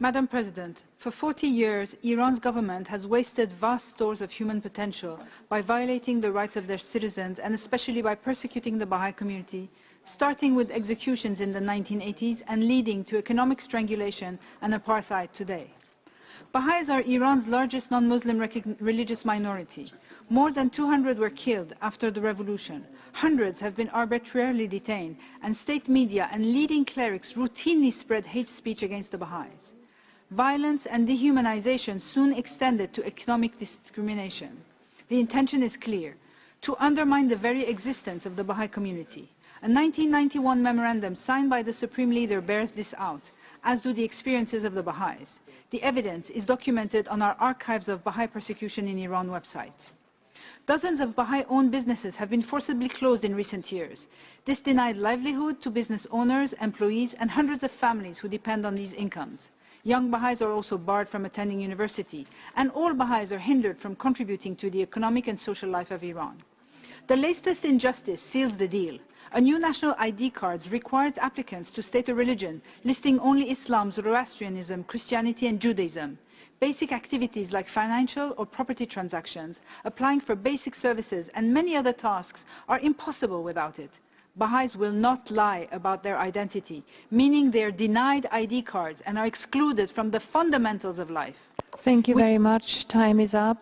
Madam President, for 40 years, Iran's government has wasted vast stores of human potential by violating the rights of their citizens and especially by persecuting the Baha'i community, starting with executions in the 1980s and leading to economic strangulation and apartheid today. Baha'is are Iran's largest non-Muslim religious minority. More than 200 were killed after the revolution. Hundreds have been arbitrarily detained, and state media and leading clerics routinely spread hate speech against the Baha'is. Violence and dehumanization soon extended to economic discrimination. The intention is clear, to undermine the very existence of the Baha'i community. A 1991 memorandum signed by the Supreme Leader bears this out, as do the experiences of the Baha'is. The evidence is documented on our Archives of Baha'i Persecution in Iran website. Dozens of Baha'i-owned businesses have been forcibly closed in recent years. This denied livelihood to business owners, employees, and hundreds of families who depend on these incomes. Young Baha'is are also barred from attending university, and all Baha'is are hindered from contributing to the economic and social life of Iran. The latest injustice seals the deal. A new national ID card requires applicants to state a religion, listing only Islam, Zoroastrianism, Christianity and Judaism. Basic activities like financial or property transactions, applying for basic services and many other tasks are impossible without it. Baha'is will not lie about their identity, meaning they are denied ID cards and are excluded from the fundamentals of life. Thank you very much. Time is up.